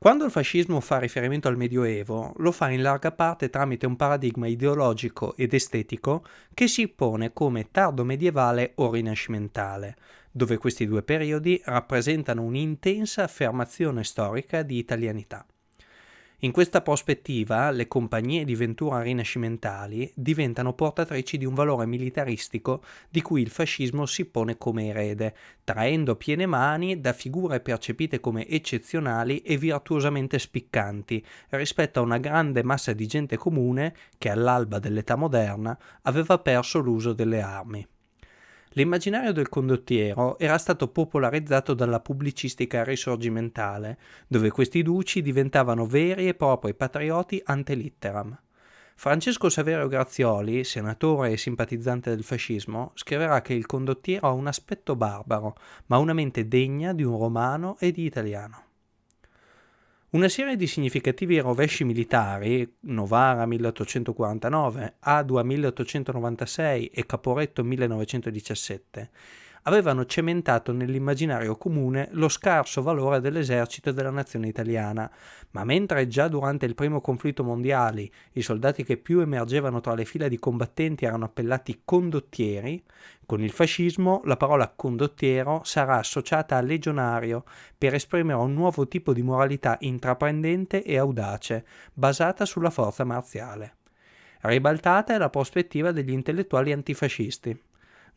Quando il fascismo fa riferimento al Medioevo, lo fa in larga parte tramite un paradigma ideologico ed estetico che si pone come tardo medievale o rinascimentale, dove questi due periodi rappresentano un'intensa affermazione storica di italianità. In questa prospettiva, le compagnie di ventura rinascimentali diventano portatrici di un valore militaristico di cui il fascismo si pone come erede, traendo piene mani da figure percepite come eccezionali e virtuosamente spiccanti rispetto a una grande massa di gente comune che all'alba dell'età moderna aveva perso l'uso delle armi. L'immaginario del condottiero era stato popolarizzato dalla pubblicistica risorgimentale, dove questi duci diventavano veri e propri patrioti ante litteram. Francesco Saverio Grazioli, senatore e simpatizzante del fascismo, scriverà che il condottiero ha un aspetto barbaro, ma una mente degna di un romano e di italiano. Una serie di significativi rovesci militari, Novara 1849, Adua 1896 e Caporetto 1917, avevano cementato nell'immaginario comune lo scarso valore dell'esercito della nazione italiana, ma mentre già durante il primo conflitto mondiale i soldati che più emergevano tra le fila di combattenti erano appellati condottieri, con il fascismo la parola condottiero sarà associata a legionario per esprimere un nuovo tipo di moralità intraprendente e audace, basata sulla forza marziale. Ribaltata è la prospettiva degli intellettuali antifascisti.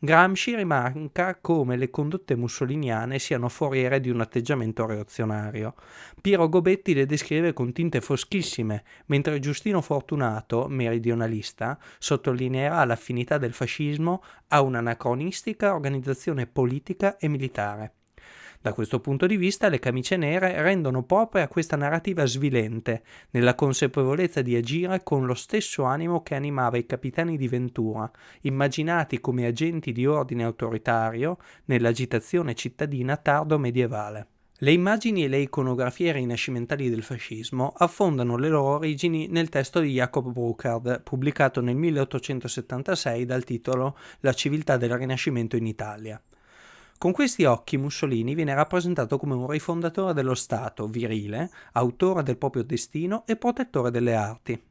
Gramsci rimarca come le condotte mussoliniane siano foriere di un atteggiamento reazionario. Piero Gobetti le descrive con tinte foschissime, mentre Giustino Fortunato, meridionalista, sottolineerà l'affinità del fascismo a un'anacronistica organizzazione politica e militare. Da questo punto di vista le camicie nere rendono propria questa narrativa svilente, nella consapevolezza di agire con lo stesso animo che animava i capitani di Ventura, immaginati come agenti di ordine autoritario nell'agitazione cittadina tardo medievale. Le immagini e le iconografie rinascimentali del fascismo affondano le loro origini nel testo di Jacob Burckhardt, pubblicato nel 1876 dal titolo La civiltà del Rinascimento in Italia. Con questi occhi Mussolini viene rappresentato come un rifondatore dello Stato, virile, autore del proprio destino e protettore delle arti.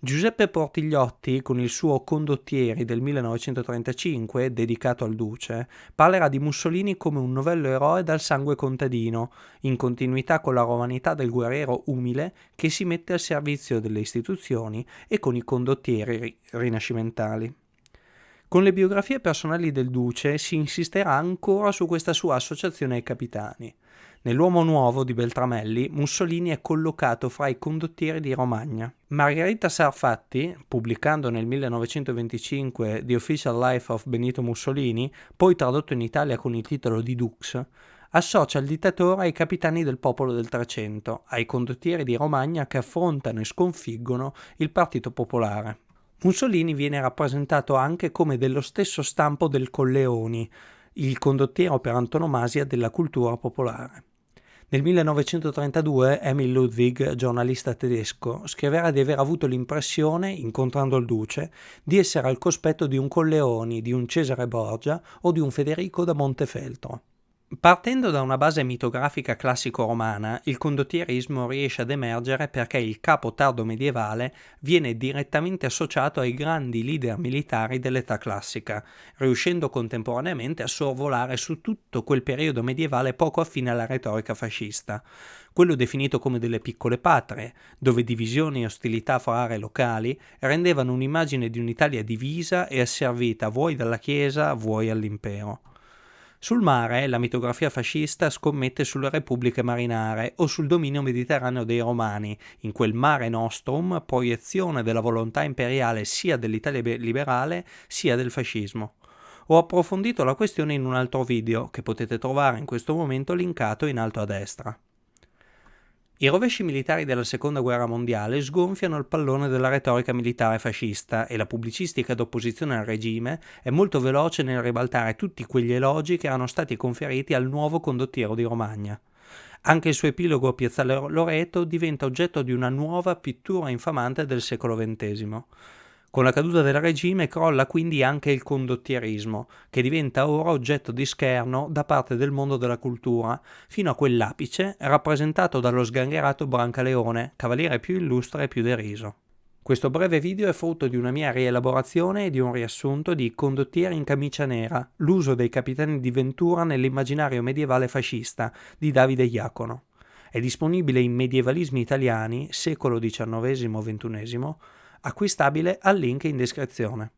Giuseppe Portigliotti, con il suo Condottieri del 1935, dedicato al Duce, parlerà di Mussolini come un novello eroe dal sangue contadino, in continuità con la romanità del guerriero umile che si mette al servizio delle istituzioni e con i condottieri rinascimentali. Con le biografie personali del duce si insisterà ancora su questa sua associazione ai capitani. Nell'Uomo Nuovo di Beltramelli, Mussolini è collocato fra i condottieri di Romagna. Margherita Sarfatti, pubblicando nel 1925 The Official Life of Benito Mussolini, poi tradotto in Italia con il titolo di Dux, associa il dittatore ai capitani del popolo del Trecento, ai condottieri di Romagna che affrontano e sconfiggono il Partito Popolare. Mussolini viene rappresentato anche come dello stesso stampo del Colleoni, il condottiero per antonomasia della cultura popolare. Nel 1932 Emil Ludwig, giornalista tedesco, scriverà di aver avuto l'impressione, incontrando il duce, di essere al cospetto di un Colleoni, di un Cesare Borgia o di un Federico da Montefeltro. Partendo da una base mitografica classico-romana, il condottierismo riesce ad emergere perché il capo tardo medievale viene direttamente associato ai grandi leader militari dell'età classica, riuscendo contemporaneamente a sorvolare su tutto quel periodo medievale poco affine alla retorica fascista, quello definito come delle piccole patrie, dove divisioni e ostilità fra aree locali rendevano un'immagine di un'Italia divisa e asservita vuoi dalla Chiesa, vuoi all'impero. Sul mare la mitografia fascista scommette sulle repubbliche marinare o sul dominio mediterraneo dei romani, in quel mare nostrum proiezione della volontà imperiale sia dell'Italia liberale sia del fascismo. Ho approfondito la questione in un altro video che potete trovare in questo momento linkato in alto a destra. I rovesci militari della seconda guerra mondiale sgonfiano il pallone della retorica militare fascista e la pubblicistica d'opposizione al regime è molto veloce nel ribaltare tutti quegli elogi che erano stati conferiti al nuovo condottiero di Romagna. Anche il suo epilogo a Piazzale Loreto diventa oggetto di una nuova pittura infamante del secolo XX. Con la caduta del regime crolla quindi anche il condottierismo, che diventa ora oggetto di scherno da parte del mondo della cultura, fino a quell'apice rappresentato dallo sgangherato Brancaleone, cavaliere più illustre e più deriso. Questo breve video è frutto di una mia rielaborazione e di un riassunto di Condottieri in camicia nera, l'uso dei capitani di Ventura nell'immaginario medievale fascista di Davide Iacono. È disponibile in Medievalismi italiani, secolo XIX-XXI, acquistabile al link in descrizione.